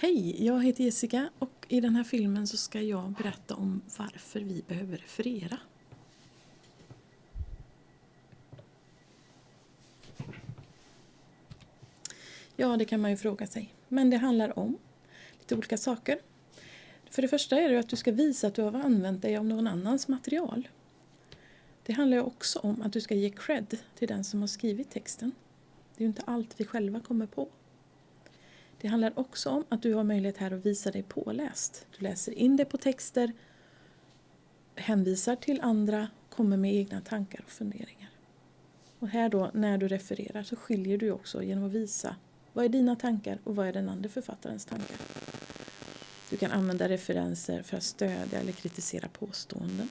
Hej, jag heter Jessica och i den här filmen så ska jag berätta om varför vi behöver referera. Ja, det kan man ju fråga sig. Men det handlar om lite olika saker. För det första är det att du ska visa att du har använt dig av någon annans material. Det handlar också om att du ska ge cred till den som har skrivit texten. Det är ju inte allt vi själva kommer på. Det handlar också om att du har möjlighet här att visa dig påläst. Du läser in det på texter, hänvisar till andra, kommer med egna tankar och funderingar. Och här då, när du refererar, så skiljer du också genom att visa vad är dina tankar och vad är den andra författarens tankar. Du kan använda referenser för att stödja eller kritisera påståenden.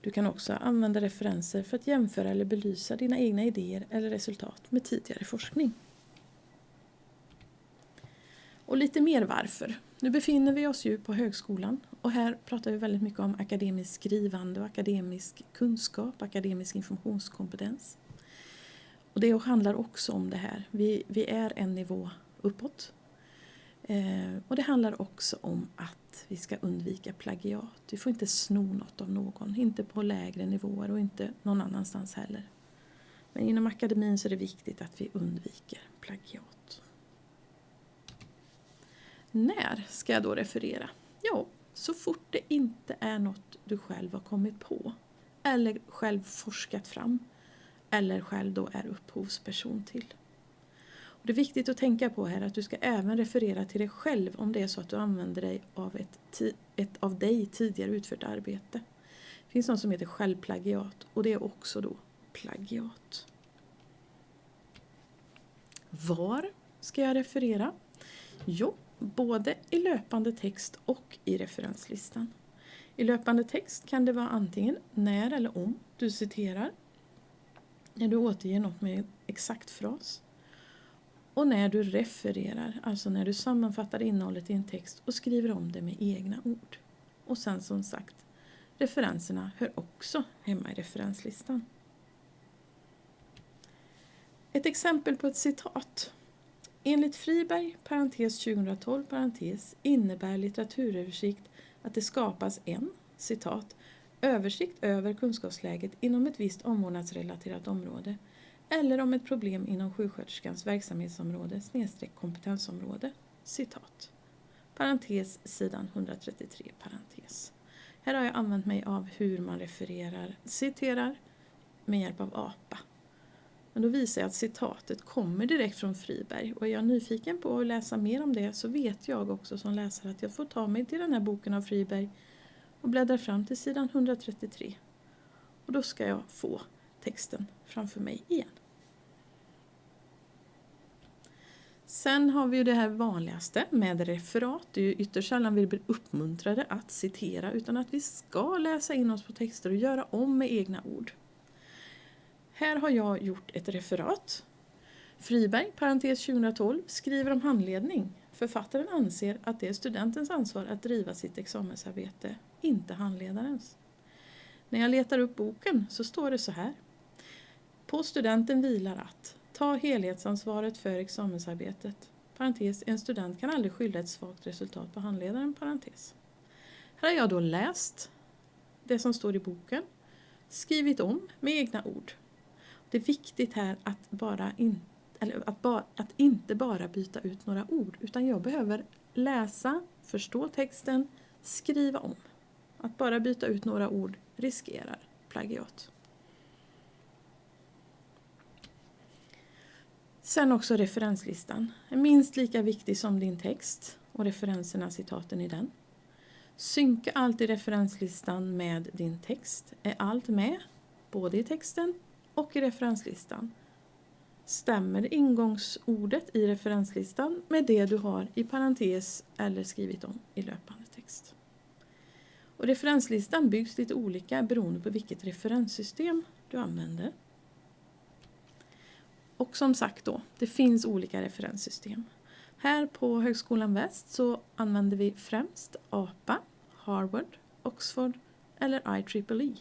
Du kan också använda referenser för att jämföra eller belysa dina egna idéer eller resultat med tidigare forskning. Och lite mer varför. Nu befinner vi oss ju på högskolan och här pratar vi väldigt mycket om akademiskt skrivande och akademisk kunskap, akademisk informationskompetens. Och det handlar också om det här. Vi, vi är en nivå uppåt. Eh, och det handlar också om att vi ska undvika plagiat. Vi får inte sno något av någon, inte på lägre nivåer och inte någon annanstans heller. Men inom akademin så är det viktigt att vi undviker plagiat. När ska jag då referera? Ja, så fort det inte är något du själv har kommit på eller själv forskat fram eller själv då är upphovsperson till. Och det är viktigt att tänka på här att du ska även referera till dig själv om det är så att du använder dig av ett, ett av dig tidigare utfört arbete. Det finns något som heter självplagiat och det är också då plagiat. Var ska jag referera? Jo, både i löpande text och i referenslistan. I löpande text kan det vara antingen när eller om du citerar, när du återger något med exakt fras och när du refererar, alltså när du sammanfattar innehållet i en text och skriver om det med egna ord. Och sen som sagt, referenserna hör också hemma i referenslistan. Ett exempel på ett citat Enligt Friberg, parentes 2012, parentes, innebär litteraturöversikt att det skapas en, citat, översikt över kunskapsläget inom ett visst omvårdnadsrelaterat område eller om ett problem inom sjuksköterskans verksamhetsområde snedstreck kompetensområde. Citat. Parentes sidan 133 parentes. Här har jag använt mig av hur man refererar, citerar med hjälp av APA. Men då visar jag att citatet kommer direkt från Friberg och är jag nyfiken på att läsa mer om det så vet jag också som läsare att jag får ta mig till den här boken av Friberg och bläddra fram till sidan 133. Och då ska jag få texten framför mig igen. Sen har vi ju det här vanligaste med referat. Det är ju ytterst sällan vi blir uppmuntrade att citera utan att vi ska läsa in oss på texter och göra om med egna ord. Här har jag gjort ett referat. Friberg, parentes 2012, skriver om handledning. Författaren anser att det är studentens ansvar att driva sitt examensarbete, inte handledarens. När jag letar upp boken så står det så här. På studenten vilar att ta helhetsansvaret för examensarbetet. Parentes, en student kan aldrig skylla ett svagt resultat på handledaren. Parentes. Här har jag då läst det som står i boken, skrivit om med egna ord det är viktigt här att, bara in, eller att, ba, att inte bara byta ut några ord utan jag behöver läsa, förstå texten, skriva om. Att bara byta ut några ord riskerar plagiat. Sen också referenslistan. Är minst lika viktig som din text och referenserna, citaten i den. Synka alltid referenslistan med din text. Är allt med, både i texten och i referenslistan. Stämmer ingångsordet i referenslistan med det du har i parentes eller skrivit om i löpande text. Och referenslistan byggs lite olika beroende på vilket referenssystem du använder. Och som sagt då, det finns olika referenssystem. Här på Högskolan Väst så använder vi främst APA, Harvard, Oxford eller IEEE.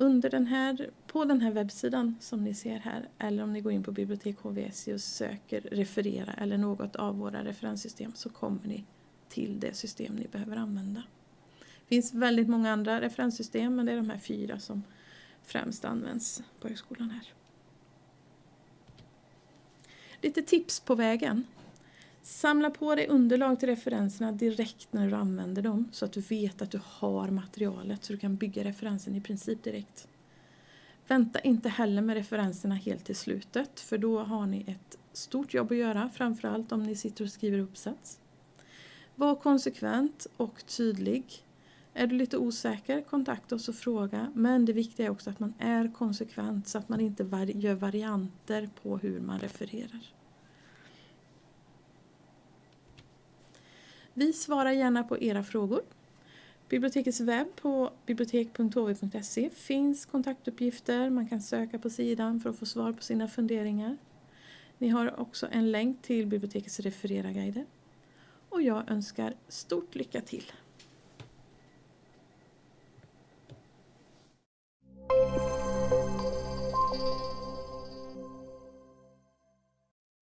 Under den här På den här webbsidan som ni ser här eller om ni går in på bibliotek HVSI och söker referera eller något av våra referenssystem så kommer ni till det system ni behöver använda. Det finns väldigt många andra referenssystem men det är de här fyra som främst används på högskolan här. Lite tips på vägen. Samla på dig underlag till referenserna direkt när du använder dem så att du vet att du har materialet så du kan bygga referensen i princip direkt. Vänta inte heller med referenserna helt till slutet för då har ni ett stort jobb att göra, framförallt om ni sitter och skriver uppsats. Var konsekvent och tydlig. Är du lite osäker, kontakta oss och fråga. Men det viktiga är också att man är konsekvent så att man inte gör varianter på hur man refererar. Vi svarar gärna på era frågor. Bibliotekets webb på bibliotek.hv.se finns kontaktuppgifter. Man kan söka på sidan för att få svar på sina funderingar. Ni har också en länk till bibliotekets refereraguider. Och jag önskar stort lycka till!